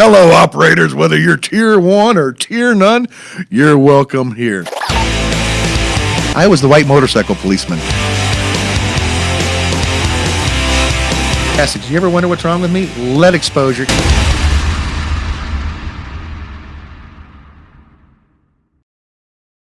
Hello, operators, whether you're tier one or tier none, you're welcome here. I was the white motorcycle policeman. Essex, you ever wonder what's wrong with me? Lead exposure.